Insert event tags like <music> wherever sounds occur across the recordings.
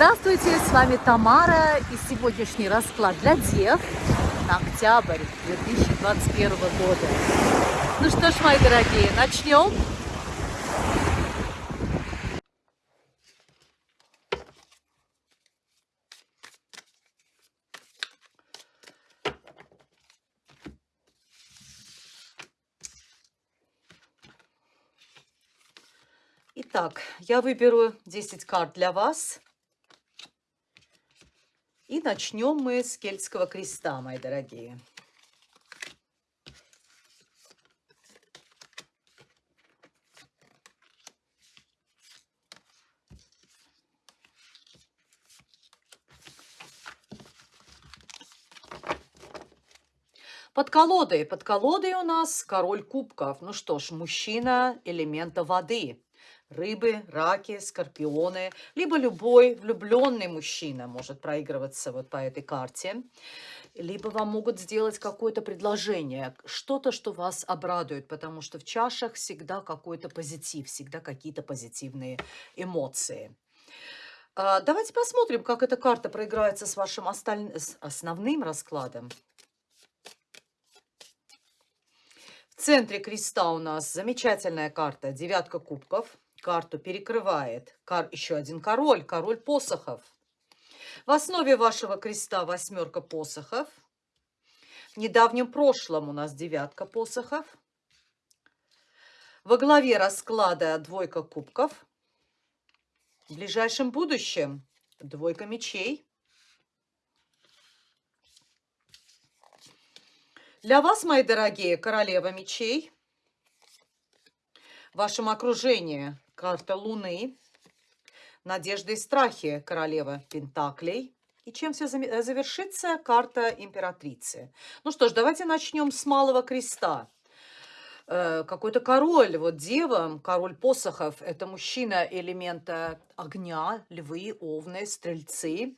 Здравствуйте, с вами Тамара и сегодняшний расклад для дев на октябрь 2021 года. Ну что ж, мои дорогие, начнем. Итак, я выберу 10 карт для вас. И начнем мы с кельтского креста, мои дорогие. Под колодой. Под колодой у нас король кубков. Ну что ж, мужчина элемента воды рыбы, раки, скорпионы, либо любой влюбленный мужчина может проигрываться вот по этой карте, либо вам могут сделать какое-то предложение, что-то, что вас обрадует, потому что в чашах всегда какой-то позитив, всегда какие-то позитивные эмоции. А, давайте посмотрим, как эта карта проиграется с вашим осталь... с основным раскладом. В центре креста у нас замечательная карта «Девятка кубков» карту перекрывает кар еще один король, король посохов. В основе вашего креста восьмерка посохов. В недавнем прошлом у нас девятка посохов. Во главе расклада двойка кубков. В ближайшем будущем двойка мечей. Для вас, мои дорогие, королева мечей. В вашем окружении карта Луны, надежды и страхи королева Пентаклей. И чем все э, завершится? Карта императрицы. Ну что ж, давайте начнем с малого креста. Э, какой-то король, вот дева, король посохов, это мужчина элемента огня, львы, овны, стрельцы,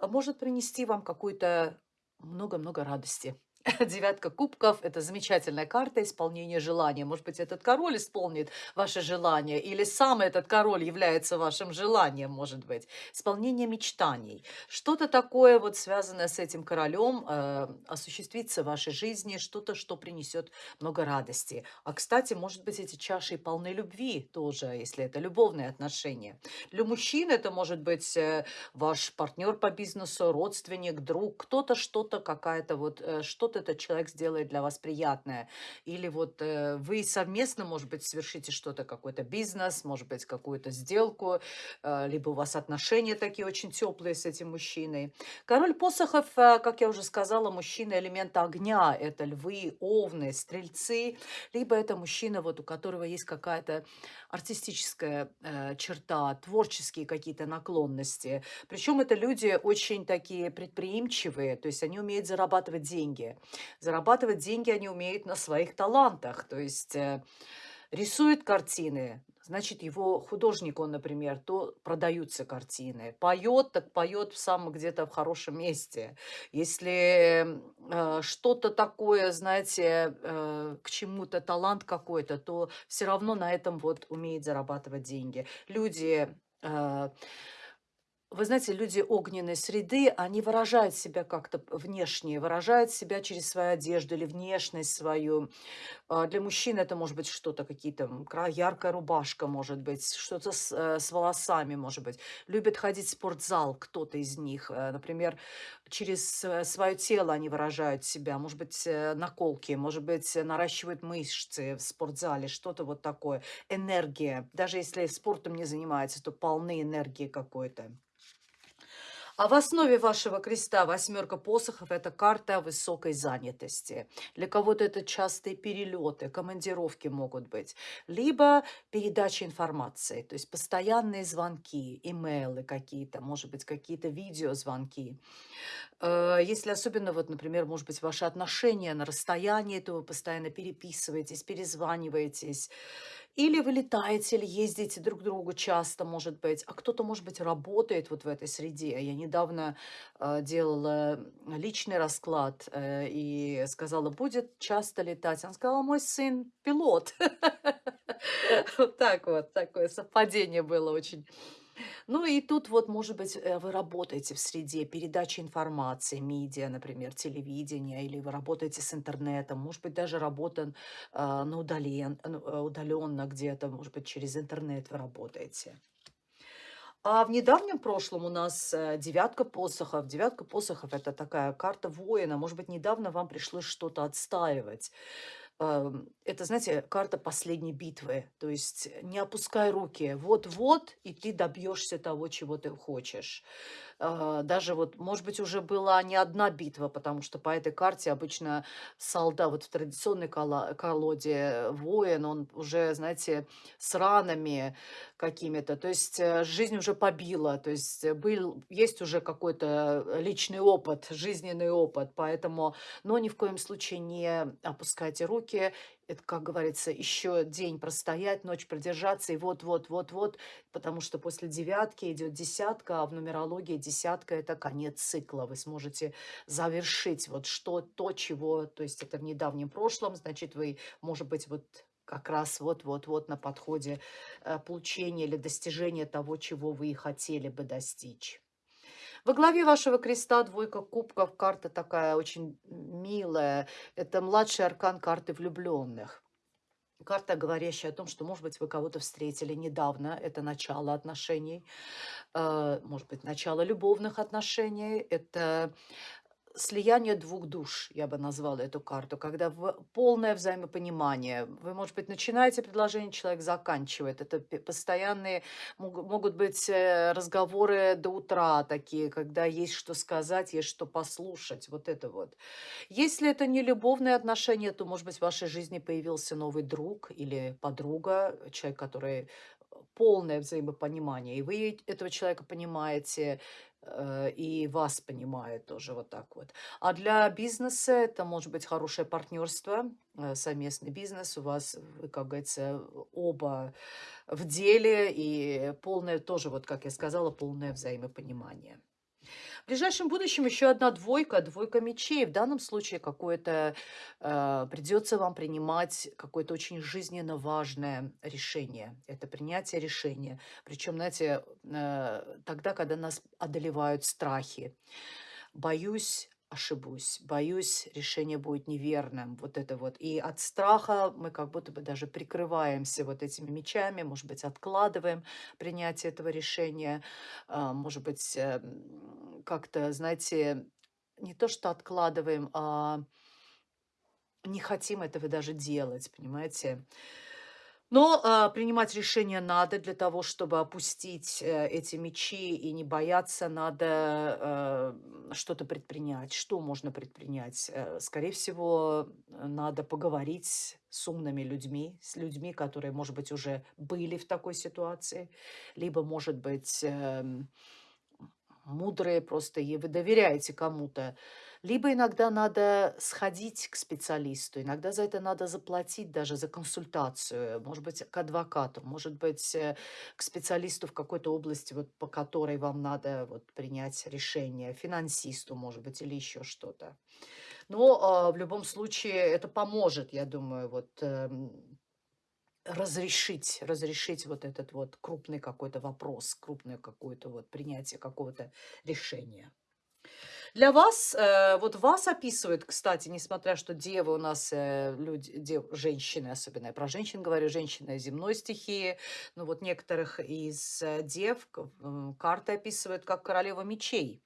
может принести вам какую-то много-много радости. <laughs> Девятка кубков – это замечательная карта исполнения желания. Может быть, этот король исполнит ваше желание, или сам этот король является вашим желанием, может быть. Исполнение мечтаний. Что-то такое вот связанное с этим королем э, осуществится в вашей жизни, что-то, что принесет много радости. А, кстати, может быть, эти чаши полны любви тоже, если это любовные отношения. Для мужчин это может быть э, ваш партнер по бизнесу, родственник, друг, кто-то, что-то, какая-то вот, э, что-то этот человек сделает для вас приятное. Или вот э, вы совместно, может быть, совершите что-то, какой-то бизнес, может быть, какую-то сделку, э, либо у вас отношения такие очень теплые с этим мужчиной. Король посохов, э, как я уже сказала, мужчина элемента огня. Это львы, овны, стрельцы. Либо это мужчина, вот, у которого есть какая-то артистическая э, черта, творческие какие-то наклонности. Причем это люди очень такие предприимчивые, то есть они умеют зарабатывать деньги. Зарабатывать деньги они умеют на своих талантах, то есть э, рисует картины, значит, его художник, он, например, то продаются картины. Поет, так поет в самом где-то в хорошем месте. Если э, что-то такое, знаете, э, к чему-то талант какой-то, то все равно на этом вот умеет зарабатывать деньги. Люди... Э, вы знаете, люди огненной среды, они выражают себя как-то внешне, выражают себя через свою одежду или внешность свою. А, для мужчин это может быть что-то, какие-то яркая рубашка, может быть, что-то с, э, с волосами, может быть. Любят ходить в спортзал кто-то из них. Э, например, через свое тело они выражают себя. Может быть, э, наколки, может быть, наращивают мышцы в спортзале, что-то вот такое. Энергия. Даже если спортом не занимаются, то полны энергии какой-то. А в основе вашего креста восьмерка посохов – это карта высокой занятости. Для кого-то это частые перелеты, командировки могут быть. Либо передача информации, то есть постоянные звонки, имейлы какие-то, может быть, какие-то видеозвонки. Э, если особенно, вот, например, может быть, ваши отношения на расстоянии, то вы постоянно переписываетесь, перезваниваетесь. Или вы летаете, или ездите друг к другу часто, может быть. А кто-то, может быть, работает вот в этой среде. Я недавно э, делала личный расклад э, и сказала, будет часто летать. Она сказала, мой сын пилот. <laughs> Вот так вот, такое совпадение было очень Ну и тут вот, может быть, э, вы работаете в среде передачи информации, медиа, например, телевидения, или вы работаете с интернетом, может быть, даже работа а, на удален, ну, э, удаленно где-то, может быть, через интернет вы работаете. А в недавнем прошлом у нас э, девятка посохов. Девятка посохов– это такая карта воина. Может быть, недавно вам пришлось что-то отстаивать. Это, знаете, карта последней битвы. То есть не опускай руки. Вот-вот, и ты добьешься того, чего ты хочешь. А, даже вот, может быть, уже была не одна битва, потому что по этой карте обычно солдат, вот в традиционной колоде воин, он уже, знаете, с ранами какими-то, то есть э, жизнь уже побила, то есть э, был, есть уже какой-то личный опыт, жизненный опыт, поэтому, но ни в коем случае не опускайте руки, это, как говорится, еще день простоять, ночь продержаться, и вот-вот-вот-вот, потому что после девятки идет десятка, а в нумерологии десятка– это конец цикла. Вы сможете завершить вот что, то, чего, то есть это в недавнем прошлом, значит, вы, может быть, вот как раз вот-вот-вот на подходе э, получения или достижения того, чего вы и хотели бы достичь. Во главе вашего креста двойка кубков, карта такая очень милая. Это младший аркан карты влюбленных. Карта, говорящая о том, что, может быть, вы кого-то встретили недавно, это начало отношений, э, может быть, начало любовных отношений, это слияние двух душ, я бы назвала эту карту, когда полное взаимопонимание. Вы, может быть, начинаете предложение, человек заканчивает. Это постоянные мог- могут быть э, разговоры до утра такие, когда есть что сказать, есть что послушать. Вот это вот. Если это не любовные отношения, то, может быть, в вашей жизни появился новый друг или подруга, человек, который э, полное взаимопонимание, и вы этого человека понимаете, и вас понимает тоже вот так вот. А для бизнеса это может быть хорошее партнерство, э, совместный бизнес. У вас, как говорится, оба в деле и полное тоже, вот как я сказала, полное взаимопонимание. В ближайшем будущем еще одна двойка, двойка мечей. В данном случае какое-то э, придется вам принимать какое-то очень жизненно важное решение. Это принятие решения. Причем, знаете, э, тогда, когда нас одолевают страхи. Боюсь, ошибусь, боюсь, решение будет неверным. Вот это вот. И от страха мы как будто бы даже прикрываемся вот этими мечами, может быть, откладываем принятие этого решения, а, может быть, э, как-то, знаете, не то что откладываем, а не хотим этого даже делать, понимаете? Но, а, принимать решения надо для того, чтобы опустить, э, эти мечи и не бояться, надо, э, что-то предпринять. Что можно предпринять? Э, скорее всего, э, надо поговорить с умными людьми, с людьми, которые, может быть, уже были в такой ситуации, либо, может быть, эм, мудрые просто, и вы доверяете кому-то. Либо иногда надо сходить к специалисту, иногда за это надо заплатить даже за консультацию, может быть, к адвокату, может быть, э, к специалисту в какой-то области, вот, по которой вам надо вот, принять решение, финансисту, может быть, или еще что-то. Но а, в любом случае это поможет, я думаю, вот эм, разрешить, разрешить вот этот вот крупный какой-то вопрос, крупное какое-то вот принятие какого-то решения. Для вас, э, вот вас описывают, кстати, несмотря что девы у нас, э, люди, дев- женщины, особенно я про женщин говорю, женщины земной стихии, но вот некоторых из э, дев карты описывают как королева мечей.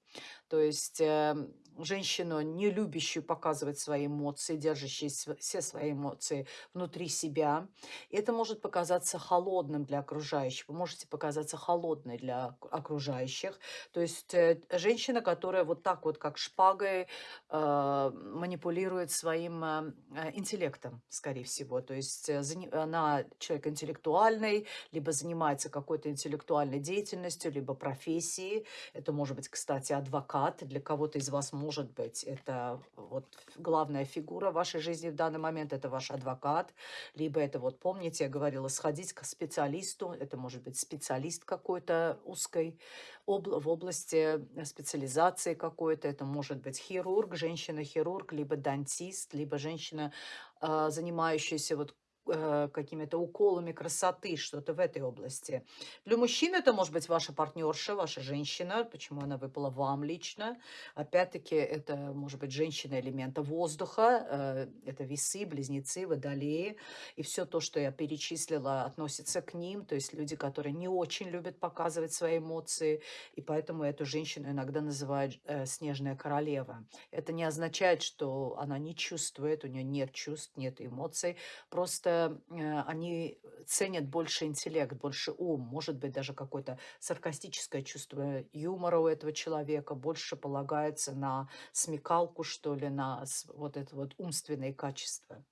То есть э, женщину, не любящую показывать свои эмоции, держащую все свои эмоции внутри себя. Это может показаться холодным для окружающих. Вы можете показаться холодной для ок- окружающих. То есть э, женщина, которая вот так вот, как шпагой, э, манипулирует своим э, э, интеллектом, скорее всего. То есть э, она человек интеллектуальный, либо занимается какой-то интеллектуальной деятельностью, либо профессией. Это может быть, кстати, адвокат. Для кого-то из вас может быть это вот главная фигура в вашей жизни в данный момент. Это ваш адвокат. Либо это вот, помните, я говорила, сходить к специалисту. Это может быть специалист какой-то узкой обла- в области э, специализации какой-то. Это может быть хирург, женщина-хирург, либо дантист, либо женщина, а, занимающаяся вот э, какими-то уколами красоты, что-то в этой области. Для мужчин это может быть ваша партнерша, ваша женщина, почему она выпала вам лично. Опять-таки, это может быть женщина элемента воздуха, э, это весы, близнецы, водолеи. И все то, что я перечислила, относится к ним, то есть люди, которые не очень любят показывать свои эмоции, и поэтому эту женщину иногда называют э, снежная королева. Это не означает, что она не чувствует, у нее нет чувств, нет эмоций, просто э, они ценят больше интеллект, больше ум, может быть, даже какое-то саркастическое чувство юмора у этого человека, больше полагается на смекалку, что ли, на вот это вот умственные качества.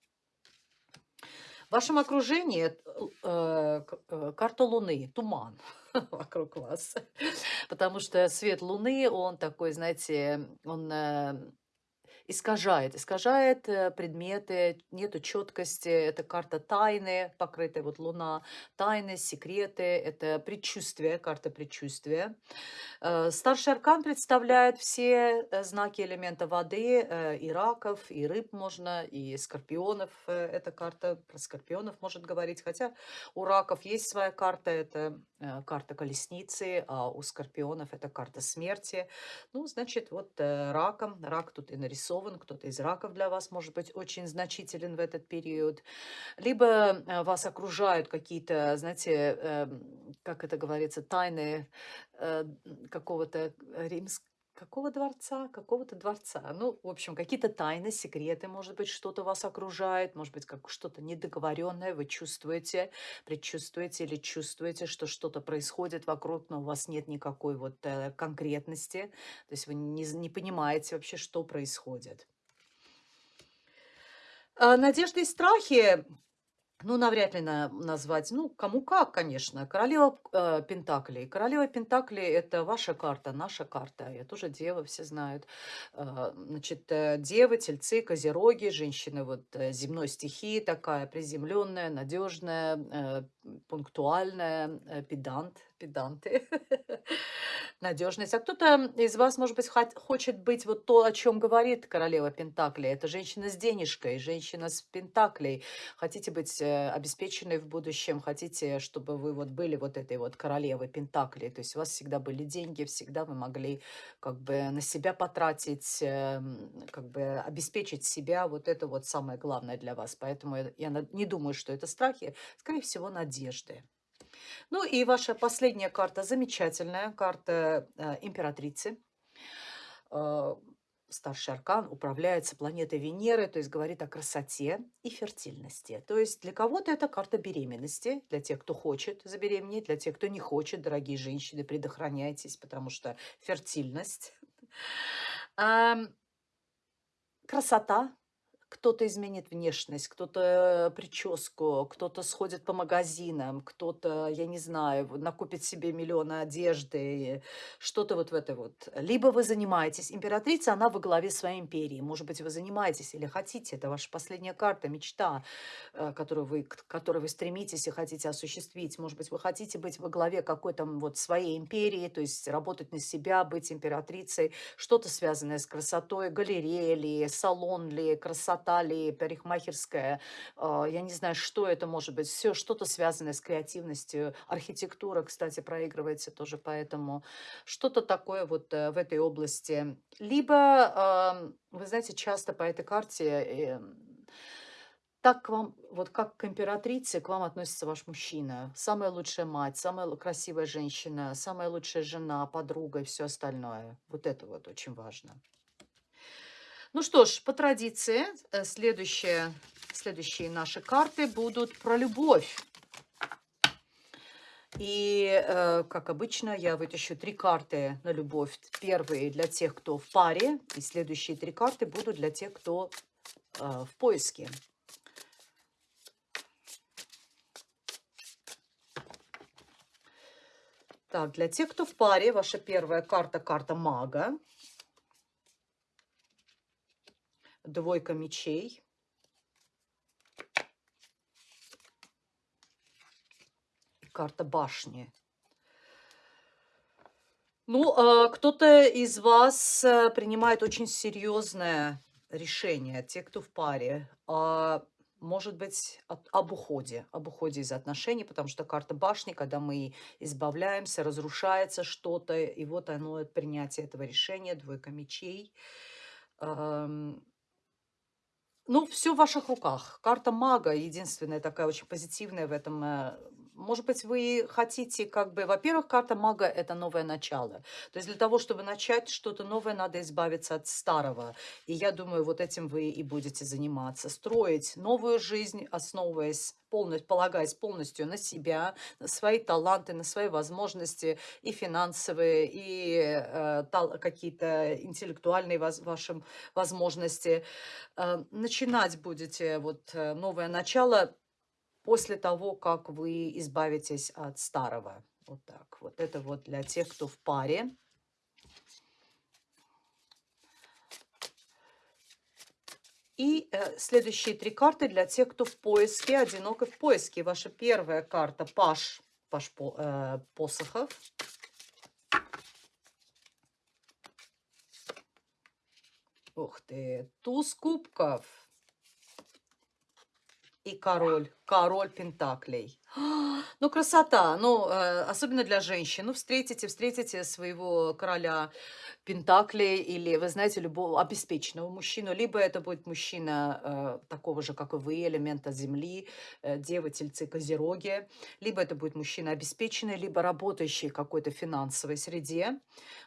В вашем окружении э, э, карта Луны, туман <laughs> вокруг вас. Потому что свет Луны, он такой, знаете, он э, искажает, искажает э, предметы, нету четкости, это карта тайны, покрытая вот луна, тайны, секреты, это предчувствие, карта предчувствия. Э, старший аркан представляет все э, знаки элемента воды, и раков, и рыб можно, и скорпионов, эта карта про скорпионов может говорить, хотя у раков есть своя карта, это карта колесницы, а у скорпионов это карта смерти. Ну, значит, вот раком, рак тут и нарисован, кто-то из раков для вас может быть очень значителен в этот период. Либо э, вас окружают какие-то, знаете, эм, как это говорится, тайны э, какого-то римского, какого дворца, какого-то дворца. Ну, в общем, какие-то тайны, секреты, может быть, что-то вас окружает, может быть, как что-то недоговоренное, вы чувствуете, предчувствуете или чувствуете, что что-то происходит вокруг, но у вас нет никакой вот э, конкретности, то есть вы не, не понимаете вообще, что происходит. А, надежды и страхи ну, навряд ли на, назвать, ну, кому как, конечно. Королева э, Пентаклей. Королева Пентаклей– это ваша карта, наша карта. Я тоже дева, все знают. Э, значит, э, девы, тельцы, козероги, женщины вот э, земной стихии такая, приземленная, надежная, э, пунктуальная, э, педант, педанты. <laughs> надежность. А кто-то из вас, может быть, хочет быть вот то, о чем говорит королева Пентаклей. Это женщина с денежкой, женщина с Пентаклей. Хотите быть э, обеспеченной в будущем, хотите, чтобы вы вот были вот этой вот королевой Пентаклей. То есть у вас всегда были деньги, всегда вы могли как бы на себя потратить, эм, как бы обеспечить себя. Вот это вот самое главное для вас. Поэтому я не думаю, что это страхи, скорее всего, надежды. Ну и ваша последняя карта, замечательная карта э, императрицы. Э, старший аркан управляется планетой Венеры, то есть говорит о красоте и фертильности. То есть для кого-то это карта беременности, для тех, кто хочет забеременеть, для тех, кто не хочет, дорогие женщины, предохраняйтесь, потому что фертильность. Красота, кто-то изменит внешность, кто-то прическу, кто-то сходит по магазинам, кто-то, я не знаю, накупит себе миллионы одежды, что-то вот в это вот. Либо вы занимаетесь, императрица, она во главе своей империи. Может быть, вы занимаетесь или хотите, это ваша последняя карта, мечта, э, которую вы, к которой вы стремитесь и хотите осуществить. Может быть, вы хотите быть во главе какой-то вот своей империи, то есть работать на себя, быть императрицей, что-то связанное с красотой, галерея ли, салон ли, красота ли, парикмахерская, а, я не знаю, что это может быть, все что-то связанное с креативностью. Архитектура, кстати, проигрывается тоже поэтому. Что-то такое вот э, в этой области. Либо, вы знаете, часто по этой карте эм, так к вам, вот как к императрице, к вам относится ваш мужчина. Самая лучшая мать, самая красивая женщина, самая лучшая жена, подруга и все остальное. Вот это вот очень важно. Ну что ж, по традиции, э, следующие, следующие наши карты будут про любовь. И, э, как обычно, я вытащу три карты на любовь. Первые для тех, кто в паре, и следующие три карты будут для тех, кто э, в поиске. Так, для тех, кто в паре, ваша первая карта – карта мага. Двойка мечей. Карта башни. Ну, а, кто-то из вас э, принимает очень серьезное решение, те, кто в паре. А, может быть об уходе, об уходе из отношений, потому что карта башни, когда мы избавляемся, разрушается что-то, и вот оно, принятие этого решения, двойка мечей. Ам, ну, все в ваших руках. Карта мага единственная такая очень позитивная в этом. Может быть, вы хотите как бы... Во-первых, карта мага– это новое начало. То есть для того, чтобы начать что-то новое, надо избавиться от старого. И я думаю, вот этим вы и будете заниматься. Строить новую жизнь, основываясь, полностью, полагаясь полностью на себя, на свои таланты, на свои возможности и финансовые, и э, какие-то интеллектуальные воз- ваши возможности. Э, начинать будете вот э, новое начало после того, как вы избавитесь от старого. Вот так. Вот это вот для тех, кто в паре. И э, следующие три карты для тех, кто в поиске, одинок и в поиске. Ваша первая карта Паш, Паш по- э, посохов. Ух ты, туз кубков и король, король пентаклей. Ну, красота, ну, э, особенно для женщин. Ну, встретите, встретите своего короля Пентаклей или, вы знаете, любого обеспеченного мужчину. Либо это будет мужчина э, такого же, как и вы, элемента земли, э, девы, тельцы, козероги. Либо это будет мужчина обеспеченный, либо работающий в какой-то финансовой среде.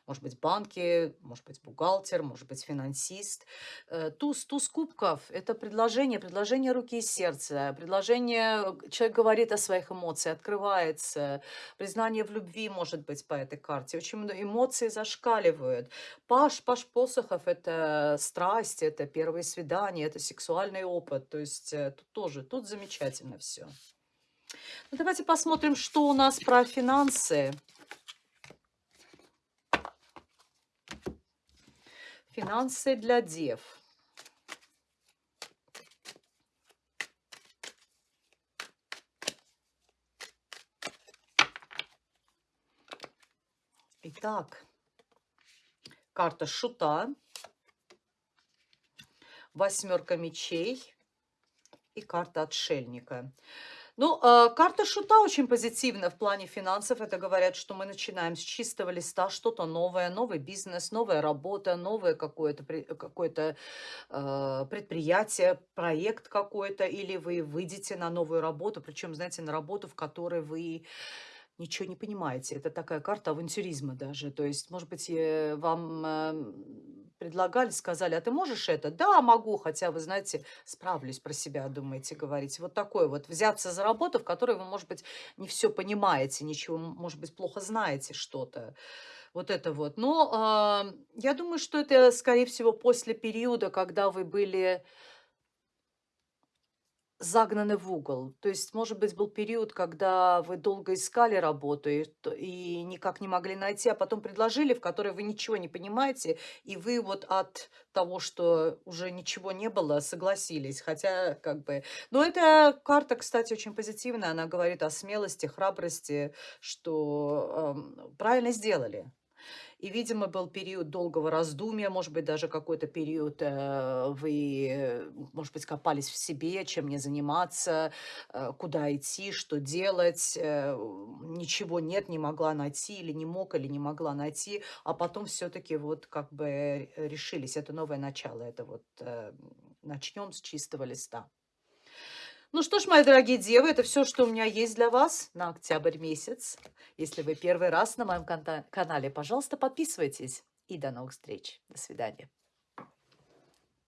Может быть, банки, может быть, бухгалтер, может быть, финансист. Э, туз, туз кубков– это предложение, предложение руки и сердца. Предложение, э, человек говорит о своих эмоциях, открывается. Признание в любви может быть по этой карте. Очень эмоций зашкаливают. Паш, паш посохов– это страсть, это первые свидания, это сексуальный опыт. То есть э, тут тоже, тут замечательно все. Ну, давайте посмотрим, что у нас про финансы. Финансы для дев. Итак, карта шута, восьмерка мечей и карта отшельника. Ну, э, карта шута очень позитивна в плане финансов. Это говорят, что мы начинаем с чистого листа что-то новое, новый бизнес, новая работа, новое какое-то какое-то э, предприятие, проект какой-то, или вы выйдете на новую работу, причем, знаете, на работу, в которой вы ничего не понимаете. Это такая карта авантюризма даже. То есть, может быть, э, вам эм, предлагали, сказали, а ты можешь это? Да, могу, хотя, вы знаете, справлюсь про себя, думаете, говорите. Вот такое вот, взяться за работу, в которой вы, может быть, не все понимаете, ничего, может быть, плохо знаете что-то. Вот это вот. Но а, я думаю, что это, скорее всего, после периода, когда вы были загнаны в угол. То есть, может быть, был период, когда вы долго искали работу и, и никак не могли найти, а потом предложили, в которой вы ничего не понимаете, и вы вот от того, что уже ничего не было, согласились. Хотя, как бы... Но эта карта, кстати, очень позитивная. Она говорит о смелости, храбрости, что эм, правильно сделали. И, видимо, был период долгого раздумья, может быть, даже какой-то период э, вы, э, может быть, копались в себе, чем мне заниматься, э, куда идти, что делать. Ничего нет, не могла найти, или не мог, или не могла найти. А потом все-таки вот как бы решились. Это новое начало, это вот начнем с чистого листа. Ну что ж, мои дорогие девы, это все, что у меня есть для вас на октябрь месяц. Если вы первый раз на моем канале, пожалуйста, подписывайтесь. И до новых встреч. До свидания.